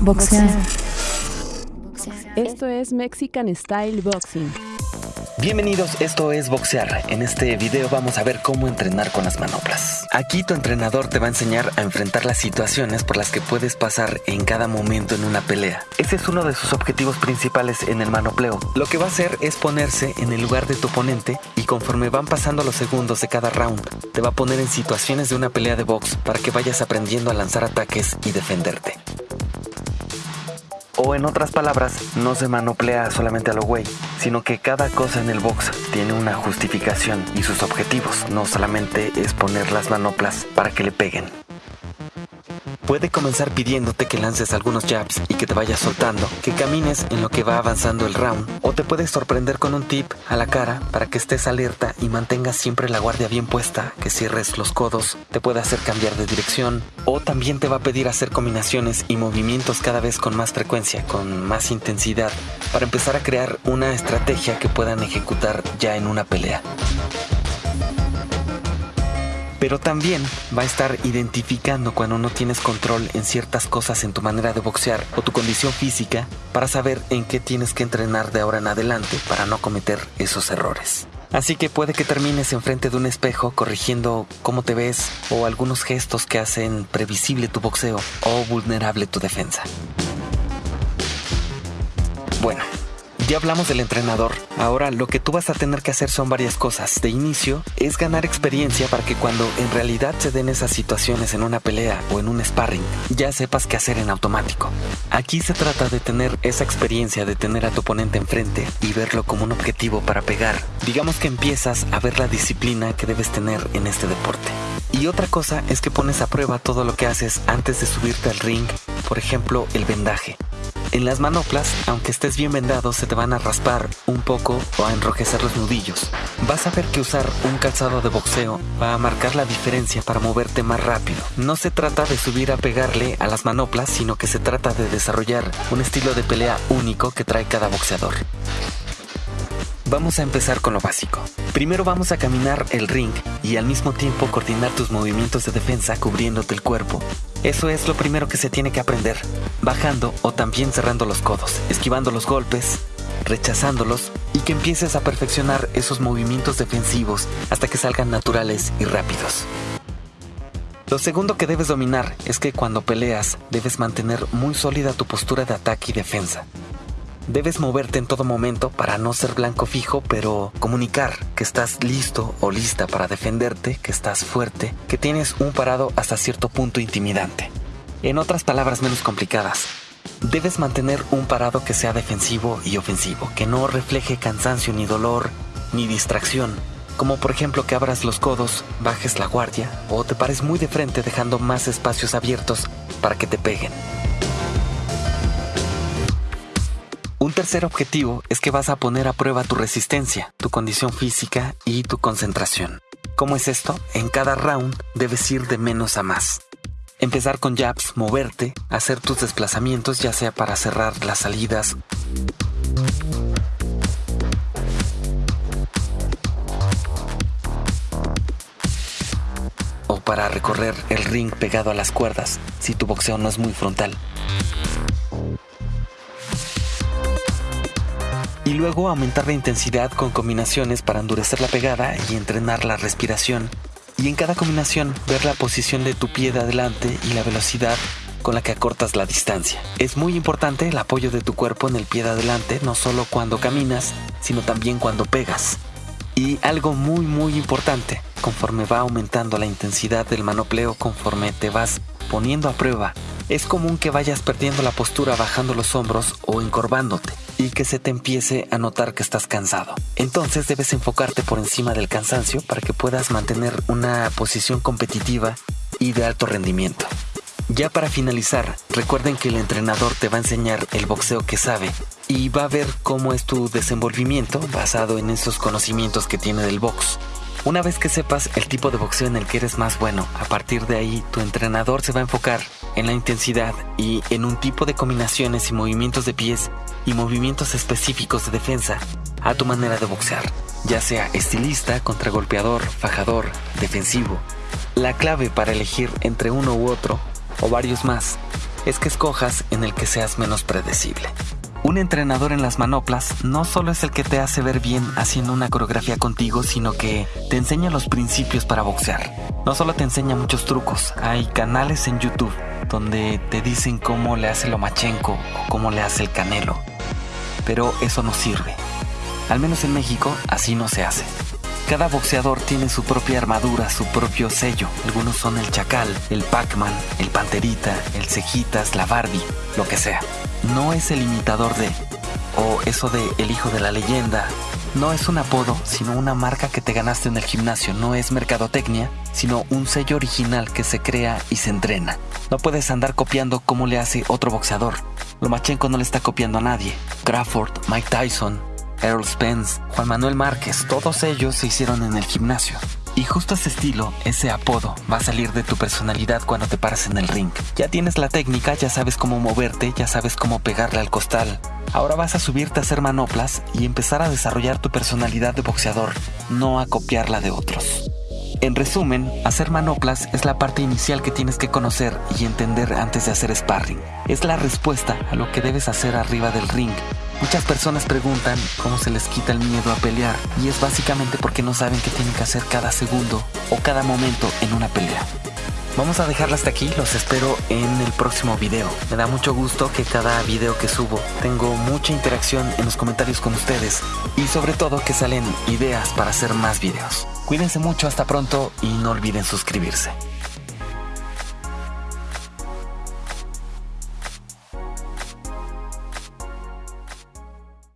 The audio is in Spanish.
Boxear. Esto es Mexican Style Boxing. Bienvenidos, esto es Boxear. En este video vamos a ver cómo entrenar con las manoplas. Aquí tu entrenador te va a enseñar a enfrentar las situaciones por las que puedes pasar en cada momento en una pelea. Ese es uno de sus objetivos principales en el manopleo. Lo que va a hacer es ponerse en el lugar de tu oponente y conforme van pasando los segundos de cada round, te va a poner en situaciones de una pelea de box para que vayas aprendiendo a lanzar ataques y defenderte. O en otras palabras, no se manoplea solamente a lo güey, sino que cada cosa en el box tiene una justificación y sus objetivos. No solamente es poner las manoplas para que le peguen. Puede comenzar pidiéndote que lances algunos jabs y que te vayas soltando, que camines en lo que va avanzando el round, o te puede sorprender con un tip a la cara para que estés alerta y mantengas siempre la guardia bien puesta, que cierres los codos, te puede hacer cambiar de dirección, o también te va a pedir hacer combinaciones y movimientos cada vez con más frecuencia, con más intensidad, para empezar a crear una estrategia que puedan ejecutar ya en una pelea pero también va a estar identificando cuando no tienes control en ciertas cosas en tu manera de boxear o tu condición física para saber en qué tienes que entrenar de ahora en adelante para no cometer esos errores. Así que puede que termines enfrente de un espejo corrigiendo cómo te ves o algunos gestos que hacen previsible tu boxeo o vulnerable tu defensa. Bueno, ya hablamos del entrenador. Ahora lo que tú vas a tener que hacer son varias cosas. De inicio es ganar experiencia para que cuando en realidad se den esas situaciones en una pelea o en un sparring, ya sepas qué hacer en automático. Aquí se trata de tener esa experiencia de tener a tu oponente enfrente y verlo como un objetivo para pegar. Digamos que empiezas a ver la disciplina que debes tener en este deporte. Y otra cosa es que pones a prueba todo lo que haces antes de subirte al ring, por ejemplo, el vendaje. En las manoplas, aunque estés bien vendado, se te van a raspar un poco o a enrojecer los nudillos. Vas a ver que usar un calzado de boxeo va a marcar la diferencia para moverte más rápido. No se trata de subir a pegarle a las manoplas, sino que se trata de desarrollar un estilo de pelea único que trae cada boxeador. Vamos a empezar con lo básico. Primero vamos a caminar el ring y al mismo tiempo coordinar tus movimientos de defensa cubriéndote el cuerpo. Eso es lo primero que se tiene que aprender, bajando o también cerrando los codos, esquivando los golpes, rechazándolos y que empieces a perfeccionar esos movimientos defensivos hasta que salgan naturales y rápidos. Lo segundo que debes dominar es que cuando peleas debes mantener muy sólida tu postura de ataque y defensa. Debes moverte en todo momento para no ser blanco fijo, pero comunicar que estás listo o lista para defenderte, que estás fuerte, que tienes un parado hasta cierto punto intimidante. En otras palabras menos complicadas, debes mantener un parado que sea defensivo y ofensivo, que no refleje cansancio ni dolor ni distracción, como por ejemplo que abras los codos, bajes la guardia o te pares muy de frente dejando más espacios abiertos para que te peguen. Tercer objetivo es que vas a poner a prueba tu resistencia, tu condición física y tu concentración. ¿Cómo es esto? En cada round debes ir de menos a más. Empezar con jabs, moverte, hacer tus desplazamientos ya sea para cerrar las salidas o para recorrer el ring pegado a las cuerdas si tu boxeo no es muy frontal. Y luego aumentar la intensidad con combinaciones para endurecer la pegada y entrenar la respiración. Y en cada combinación ver la posición de tu pie de adelante y la velocidad con la que acortas la distancia. Es muy importante el apoyo de tu cuerpo en el pie de adelante, no solo cuando caminas, sino también cuando pegas. Y algo muy muy importante, conforme va aumentando la intensidad del manopleo, conforme te vas poniendo a prueba, es común que vayas perdiendo la postura bajando los hombros o encorvándote y que se te empiece a notar que estás cansado. Entonces debes enfocarte por encima del cansancio para que puedas mantener una posición competitiva y de alto rendimiento. Ya para finalizar, recuerden que el entrenador te va a enseñar el boxeo que sabe y va a ver cómo es tu desenvolvimiento basado en esos conocimientos que tiene del box. Una vez que sepas el tipo de boxeo en el que eres más bueno, a partir de ahí tu entrenador se va a enfocar en la intensidad y en un tipo de combinaciones y movimientos de pies y movimientos específicos de defensa a tu manera de boxear, ya sea estilista, contragolpeador, fajador, defensivo. La clave para elegir entre uno u otro, o varios más, es que escojas en el que seas menos predecible. Un entrenador en las manoplas no solo es el que te hace ver bien haciendo una coreografía contigo, sino que te enseña los principios para boxear. No solo te enseña muchos trucos, hay canales en YouTube donde te dicen cómo le hace Lomachenko o cómo le hace el Canelo. Pero eso no sirve. Al menos en México así no se hace. Cada boxeador tiene su propia armadura, su propio sello. Algunos son el Chacal, el Pac-Man, el Panterita, el Cejitas, la Barbie, lo que sea no es el imitador de, o eso de el hijo de la leyenda. No es un apodo, sino una marca que te ganaste en el gimnasio. No es mercadotecnia, sino un sello original que se crea y se entrena. No puedes andar copiando como le hace otro boxeador. Lomachenko no le está copiando a nadie. Crawford, Mike Tyson, Errol Spence, Juan Manuel Márquez, todos ellos se hicieron en el gimnasio. Y justo ese estilo, ese apodo, va a salir de tu personalidad cuando te pares en el ring. Ya tienes la técnica, ya sabes cómo moverte, ya sabes cómo pegarle al costal. Ahora vas a subirte a hacer manoplas y empezar a desarrollar tu personalidad de boxeador, no a copiarla de otros. En resumen, hacer manoplas es la parte inicial que tienes que conocer y entender antes de hacer sparring. Es la respuesta a lo que debes hacer arriba del ring Muchas personas preguntan cómo se les quita el miedo a pelear y es básicamente porque no saben qué tienen que hacer cada segundo o cada momento en una pelea. Vamos a dejarla hasta aquí, los espero en el próximo video. Me da mucho gusto que cada video que subo tengo mucha interacción en los comentarios con ustedes y sobre todo que salen ideas para hacer más videos. Cuídense mucho, hasta pronto y no olviden suscribirse.